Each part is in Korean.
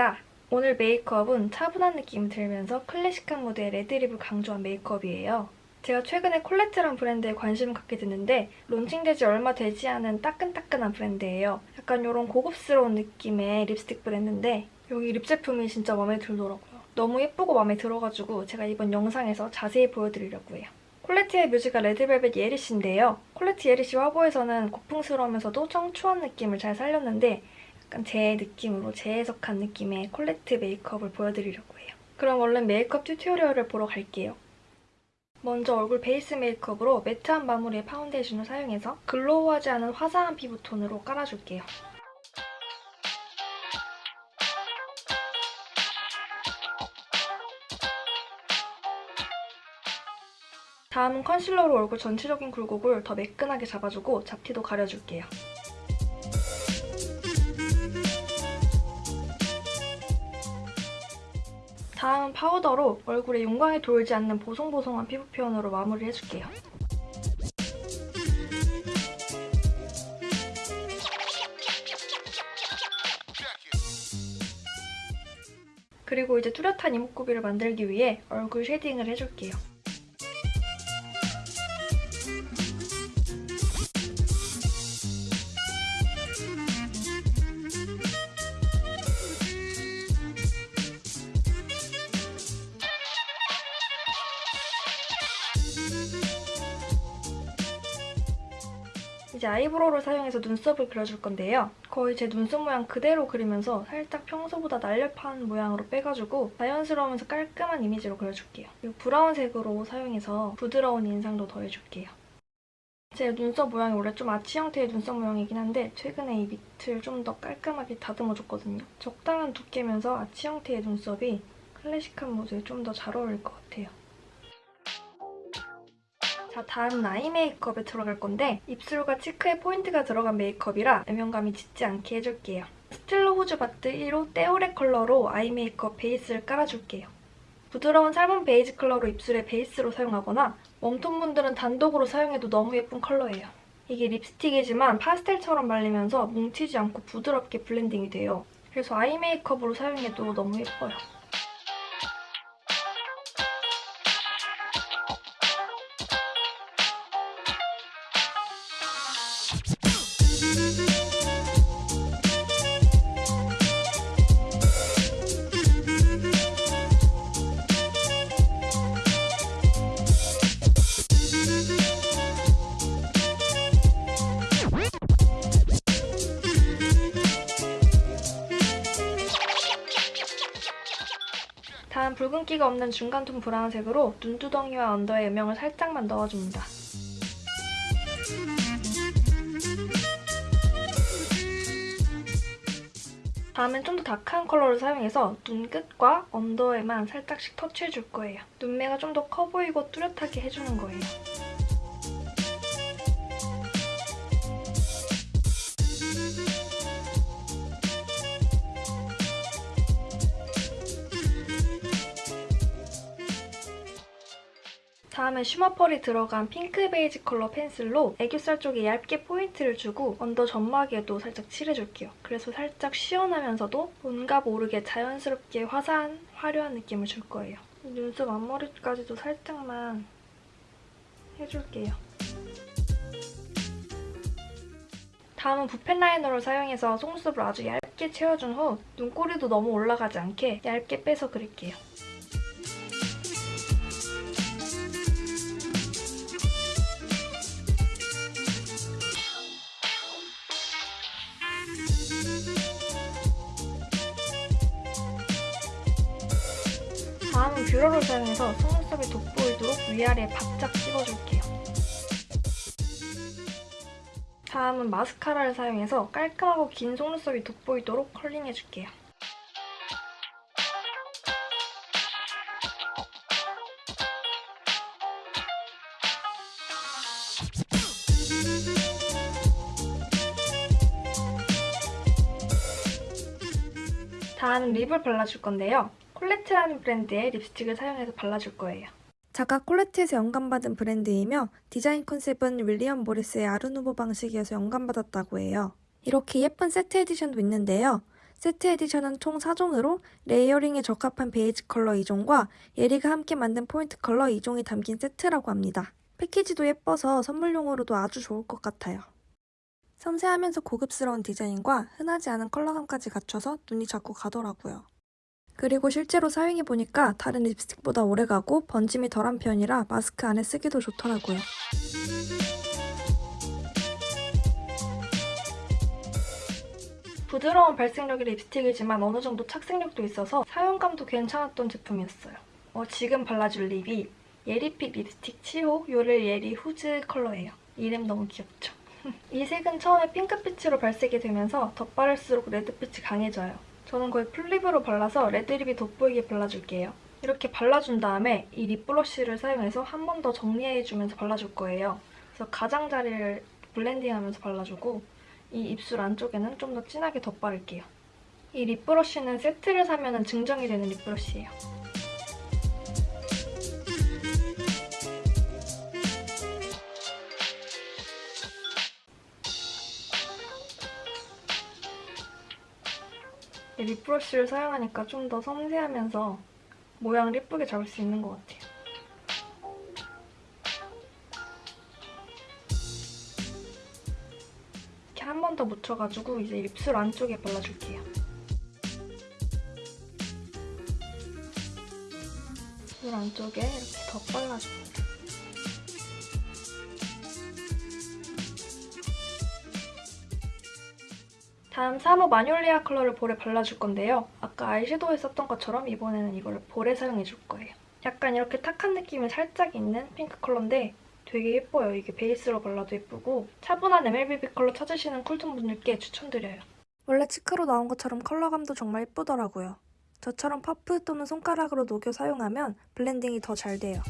크리스탈입니다. 오늘 메이크업은 차분한 느낌이 들면서 클래식한 무드의 red lip을 강조한 메이크업이에요. 제가 최근에 콜레트란 브랜드에 관심을 갖게 됐는데 론칭되지 얼마 되지 않은 따끈따끈한 브랜드예요. 약간 이런 고급스러운 느낌의 립스틱 브랜드인데 여기 lip 제품이 진짜 마음에 들더라고요. 너무 예쁘고 마음에 들어가지고 제가 이번 영상에서 자세히 보여드리려고 해요. 콜레트의 뮤즈가 레드벨벳 예리씨인데요. 콜레트 예리씨 화보에서는 고풍스러우면서도 청초한 느낌을 잘 살렸는데 약간 제 느낌으로 재해석한 느낌의 콜레트 메이크업을 보여드리려고 해요. 그럼 얼른 메이크업 tutorial을 보러 갈게요. 먼저 얼굴 베이스 메이크업으로 matte한 마무리의 파운데이션을 사용해서 glow하지 않은 화사한 피부 톤으로 깔아줄게요. 다음은 컨실러로 얼굴 전체적인 굴곡을 더 매끈하게 잡아주고 잡티도 가려줄게요. 다음은 파우더로 얼굴에 윤광이 돌지 않는 보송보송한 피부 표현으로 마무리해줄게요. 그리고 이제 뚜렷한 이목구비를 만들기 위해 얼굴 shading을 해줄게요. 이제 eyebrow를 사용해서 눈썹을 그려줄 건데요. 거의 제 눈썹 모양 그대로 그리면서 살짝 평소보다 날렵한 모양으로 빼가지고 자연스러우면서 깔끔한 이미지로 그려줄게요. 그리고 브라운색으로 사용해서 부드러운 인상도 더해줄게요. 제 눈썹 모양이 원래 좀 아치 형태의 눈썹 모양이긴 한데 최근에 이 밑을 좀 더 깔끔하게 다듬어줬거든요. 적당한 두께면서 아치 형태의 눈썹이 클래식한 무드에 좀 더 잘 어울릴 것 같아요. 자, 다음은 eye 메이크업에 들어갈 건데 입술과 cheek에 포인트가 들어간 메이크업이라 음영감이 짙지 않게 해줄게요. 스틸로 후즈 바트 1호 떼오레 컬러로 eye 메이크업 베이스를 깔아줄게요. 부드러운 salmon 베이지 컬러로 입술에 베이스로 사용하거나 warm tone 분들은 단독으로 사용해도 너무 예쁜 컬러예요. 이게 립스틱이지만 파스텔처럼 말리면서 뭉치지 않고 부드럽게 블렌딩이 돼요. 그래서 eye 메이크업으로 사용해도 너무 예뻐요. 다음 붉은기가 없는 중간톤 브라운색으로 눈두덩이와 언더에 음영을 살짝만 넣어줍니다. 다음엔 좀 더 다크한 컬러를 사용해서 눈 끝과 언더에만 살짝씩 터치해줄 거예요. 눈매가 좀 더 커 보이고 뚜렷하게 해주는 거예요. 다음에 shimmer pearl이 들어간 핑크 베이지 컬러 pencil로 애교살 쪽에 얇게 포인트를 주고 언더 점막에도 살짝 칠해줄게요. 그래서 살짝 시원하면서도 뭔가 모르게 자연스럽게 화사한, 화려한 느낌을 줄 거예요. 눈썹 앞머리까지도 살짝만 해줄게요. 다음은 붓펜 liner를 사용해서 속눈썹을 아주 얇게 채워준 후 눈꼬리도 너무 올라가지 않게 얇게 빼서 그릴게요. 다음은 뷰러를 사용해서 속눈썹이 돋보이도록 위아래에 바짝 찍어줄게요. 다음은 마스카라를 사용해서 깔끔하고 긴 속눈썹이 돋보이도록 컬링해줄게요. 다음은 lip을 발라줄 건데요. 콜레트라는 브랜드의 립스틱을 사용해서 발라줄 거예요. 작가 콜레트에서 영감받은 브랜드이며 디자인 컨셉은 윌리엄 모리스의 아르누보 방식에서 영감받았다고 해요. 이렇게 예쁜 세트 edition도 있는데요. 세트 edition은 총 4종으로 layering에 적합한 베이지 컬러 2종과 예리가 함께 만든 포인트 컬러 2종이 담긴 세트라고 합니다. 패키지도 예뻐서 선물용으로도 아주 좋을 것 같아요. 섬세하면서 고급스러운 디자인과 흔하지 않은 컬러감까지 갖춰서 눈이 자꾸 가더라고요. 그리고 실제로 사용해보니까 다른 립스틱보다 오래가고 번짐이 덜한 편이라 마스크 안에 쓰기도 좋더라고요. 부드러운 발색력의 립스틱이지만 어느 정도 착색력도 있어서 사용감도 괜찮았던 제품이었어요. 어, 지금 발라줄 립이 예리픽 립스틱 7호 요를 예리 후즈 컬러예요. 이름 너무 귀엽죠? 이 색은 처음에 핑크빛으로 발색이 되면서 덧바를수록 레드빛이 강해져요. 저는 거의 풀립으로 발라서 레드립이 돋보이게 발라줄게요. 이렇게 발라준 다음에 이 립브러쉬를 사용해서 한 번 더 정리해주면서 발라줄 거예요. 그래서 가장자리를 블렌딩하면서 발라주고 이 입술 안쪽에는 좀 더 진하게 덧바를게요. 이 립브러쉬는 세트를 사면 증정이 되는 립브러쉬예요. 립브러쉬를 사용하니까 좀 더 섬세하면서 모양을 예쁘게 잡을 수 있는 것 같아요. 이렇게 한 번 더 묻혀가지고 이제 입술 안쪽에 발라줄게요. 입술 안쪽에 이렇게 더 발라줍니 다. 다음 3호 마뇰리아 컬러를 볼에 발라줄 건데요. 아까 아이섀도우에 썼던 것처럼 이번에는 이걸 볼에 사용해줄 거예요. 약간 이렇게 탁한 느낌이 살짝 있는 핑크 컬러인데 되게 예뻐요. 이게 베이스로 발라도 예쁘고 차분한 MLBB 컬러 찾으시는 cool tone 분들께 추천드려요. 원래 cheek로 나온 것처럼 컬러감도 정말 예쁘더라고요. 저처럼 퍼프 또는 손가락으로 녹여 사용하면 블렌딩이 더 잘 돼요.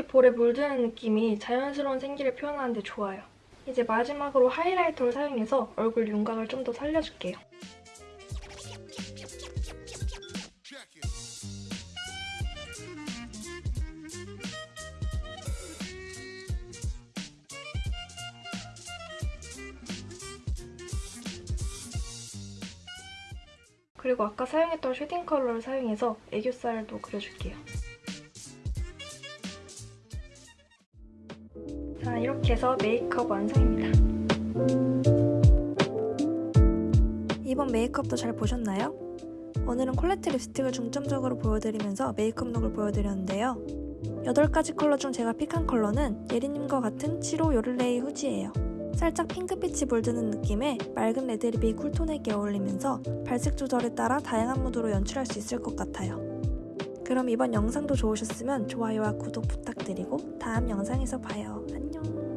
이렇게 볼에 물드는 느낌이 자연스러운 생기를 표현하는데 좋아요. 이제 마지막으로 highlighter를 사용해서 얼굴 윤곽을 좀 더 살려줄게요. 그리고 아까 사용했던 shading 컬러를 사용해서 애교살도 그려줄게요. 자, 이렇게 해서 메이크업 완성입니다. 이번 메이크업도 잘 보셨나요? 오늘은 콜레트 립스틱을 중점적으로 보여드리면서 메이크업 look을 보여드렸는데요. 8가지 컬러 중 제가 pick한 컬러는 예리님과 같은 7호 요를레이 후지예요. 살짝 핑크빛이 물드는 느낌의 맑은 red lip이 cool tone에게 어울리면서 발색 조절에 따라 다양한 무드로 연출할 수 있을 것 같아요. 그럼 이번 영상도 좋으셨으면 좋아요와 구독 부탁드리고 다음 영상에서 봐요. 안녕!